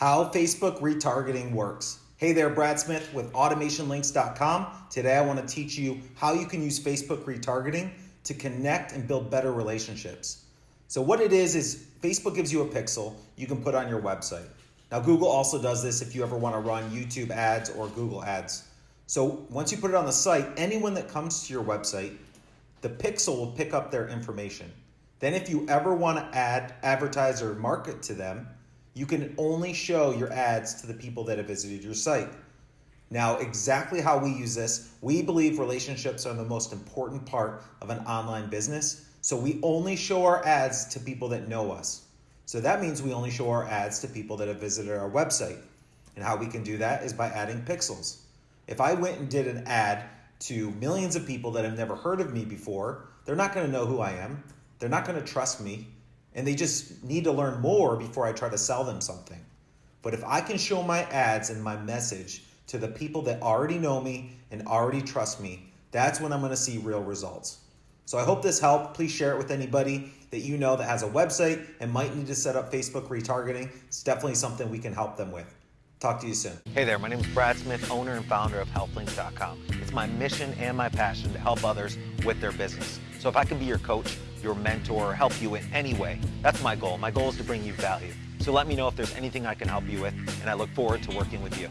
How Facebook retargeting works. Hey there, Brad Smith with automationlinks.com. Today I want to teach you how you can use Facebook retargeting to connect and build better relationships. So what it is is Facebook gives you a pixel you can put on your website. Now Google also does this if you ever want to run YouTube ads or Google ads. So once you put it on the site, anyone that comes to your website, the pixel will pick up their information. Then if you ever want to add, advertise or market to them, you can only show your ads to the people that have visited your site. Now, exactly how we use this, we believe relationships are the most important part of an online business. So we only show our ads to people that know us. So that means we only show our ads to people that have visited our website. And how we can do that is by adding pixels. If I went and did an ad to millions of people that have never heard of me before, they're not going to know who I am. They're not going to trust me. And they just need to learn more before I try to sell them something. But if I can show my ads and my message to the people that already know me and already trust me, that's when I'm going to see real results. So I hope this helped. Please share it with anybody that you know that has a website and might need to set up Facebook retargeting. It's definitely something we can help them with. Talk to you soon. Hey there, my name is Brad Smith, owner and founder of HealthLinks.com. It's my mission and my passion to help others with their business. So if I can be your coach, your mentor, or help you in any way, that's my goal. My goal is to bring you value. So let me know if there's anything I can help you with, and I look forward to working with you.